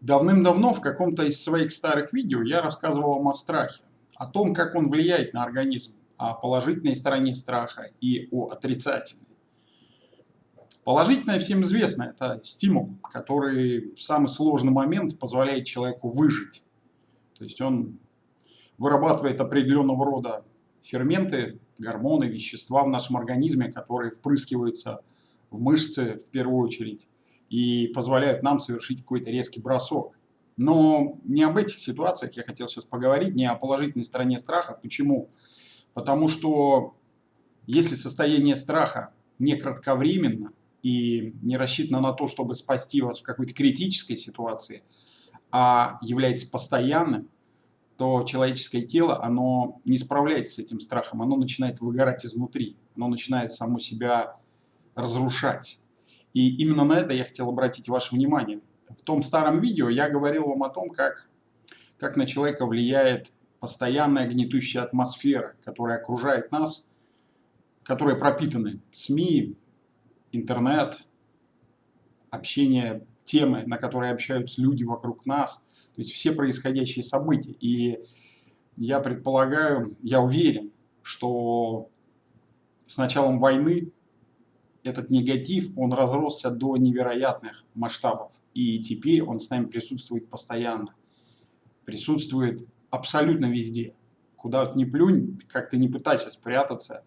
Давным-давно в каком-то из своих старых видео я рассказывал вам о страхе, о том, как он влияет на организм, о положительной стороне страха и о отрицательной. Положительное всем известно, это стимул, который в самый сложный момент позволяет человеку выжить. То есть он вырабатывает определенного рода ферменты, гормоны, вещества в нашем организме, которые впрыскиваются в мышцы в первую очередь и позволяют нам совершить какой-то резкий бросок. Но не об этих ситуациях я хотел сейчас поговорить, не о положительной стороне страха. Почему? Потому что если состояние страха не кратковременно и не рассчитано на то, чтобы спасти вас в какой-то критической ситуации, а является постоянным, то человеческое тело, оно не справляется с этим страхом, оно начинает выгорать изнутри, оно начинает само себя разрушать. И именно на это я хотел обратить ваше внимание. В том старом видео я говорил вам о том, как, как на человека влияет постоянная гнетущая атмосфера, которая окружает нас, которая пропитаны СМИ, интернет, общение, темы, на которые общаются люди вокруг нас, то есть все происходящие события. И я предполагаю, я уверен, что с началом войны этот негатив, он разросся до невероятных масштабов. И теперь он с нами присутствует постоянно. Присутствует абсолютно везде. Куда ты не плюнь, как ты не пытайся спрятаться,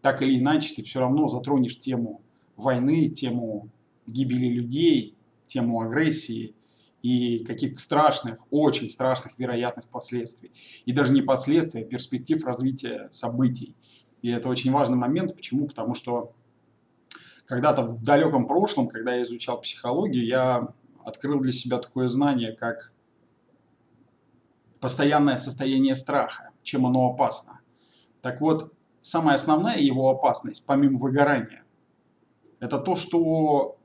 так или иначе ты все равно затронешь тему войны, тему гибели людей, тему агрессии и каких-то страшных, очень страшных вероятных последствий. И даже не последствий, а перспектив развития событий. И это очень важный момент. Почему? Потому что когда-то в далеком прошлом, когда я изучал психологию, я открыл для себя такое знание, как постоянное состояние страха, чем оно опасно. Так вот, самая основная его опасность, помимо выгорания, это то, что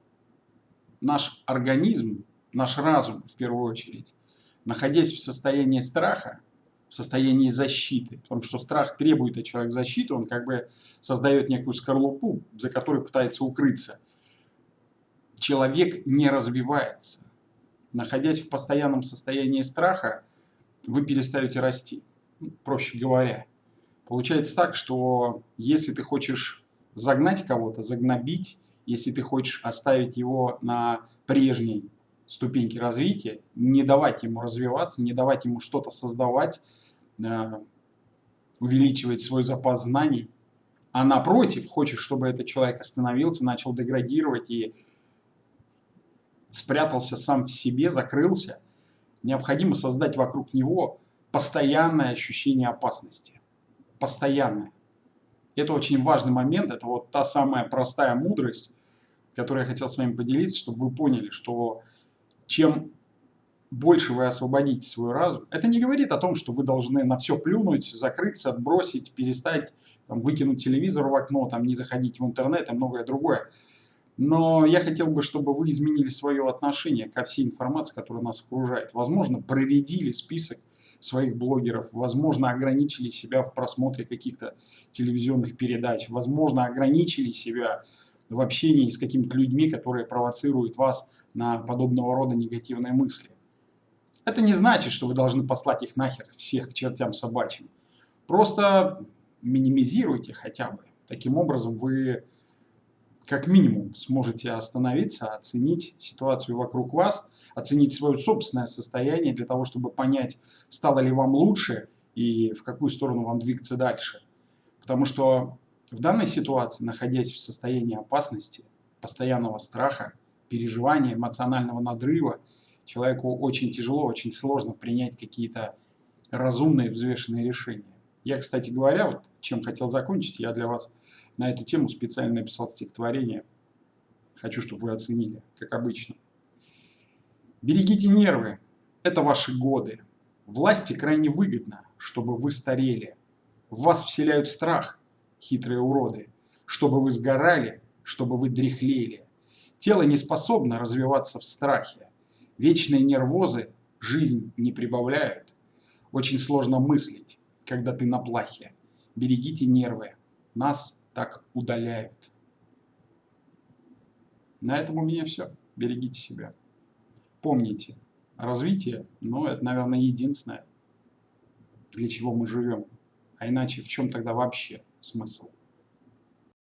наш организм, наш разум в первую очередь, находясь в состоянии страха, в состоянии защиты, потому что страх требует от человека защиты, он как бы создает некую скорлупу, за которой пытается укрыться. Человек не развивается. Находясь в постоянном состоянии страха, вы перестаете расти, ну, проще говоря. Получается так, что если ты хочешь загнать кого-то, загнобить, если ты хочешь оставить его на прежней ступеньки развития, не давать ему развиваться, не давать ему что-то создавать, э, увеличивать свой запас знаний, а напротив, хочешь, чтобы этот человек остановился, начал деградировать и спрятался сам в себе, закрылся, необходимо создать вокруг него постоянное ощущение опасности. Постоянное. Это очень важный момент, это вот та самая простая мудрость, которую я хотел с вами поделиться, чтобы вы поняли, что чем больше вы освободите свой разум, это не говорит о том, что вы должны на все плюнуть, закрыться, отбросить, перестать, там, выкинуть телевизор в окно, там, не заходить в интернет и многое другое. Но я хотел бы, чтобы вы изменили свое отношение ко всей информации, которая нас окружает. Возможно, проредили список своих блогеров, возможно, ограничили себя в просмотре каких-то телевизионных передач, возможно, ограничили себя в общении с какими-то людьми, которые провоцируют вас на подобного рода негативные мысли. Это не значит, что вы должны послать их нахер всех к чертям собачьим. Просто минимизируйте хотя бы. Таким образом вы как минимум сможете остановиться, оценить ситуацию вокруг вас, оценить свое собственное состояние для того, чтобы понять, стало ли вам лучше и в какую сторону вам двигаться дальше. Потому что в данной ситуации, находясь в состоянии опасности, постоянного страха, переживания, эмоционального надрыва, человеку очень тяжело, очень сложно принять какие-то разумные, взвешенные решения. Я, кстати говоря, вот чем хотел закончить, я для вас на эту тему специально написал стихотворение. Хочу, чтобы вы оценили, как обычно. Берегите нервы, это ваши годы. Власти крайне выгодно, чтобы вы старели. В вас вселяют страх, хитрые уроды, чтобы вы сгорали, чтобы вы дряхлели. Тело не способно развиваться в страхе. Вечные нервозы жизнь не прибавляют. Очень сложно мыслить, когда ты на плахе. Берегите нервы, нас так удаляют. На этом у меня все. Берегите себя. Помните, развитие, но это, наверное, единственное, для чего мы живем. А иначе в чем тогда вообще Sumação.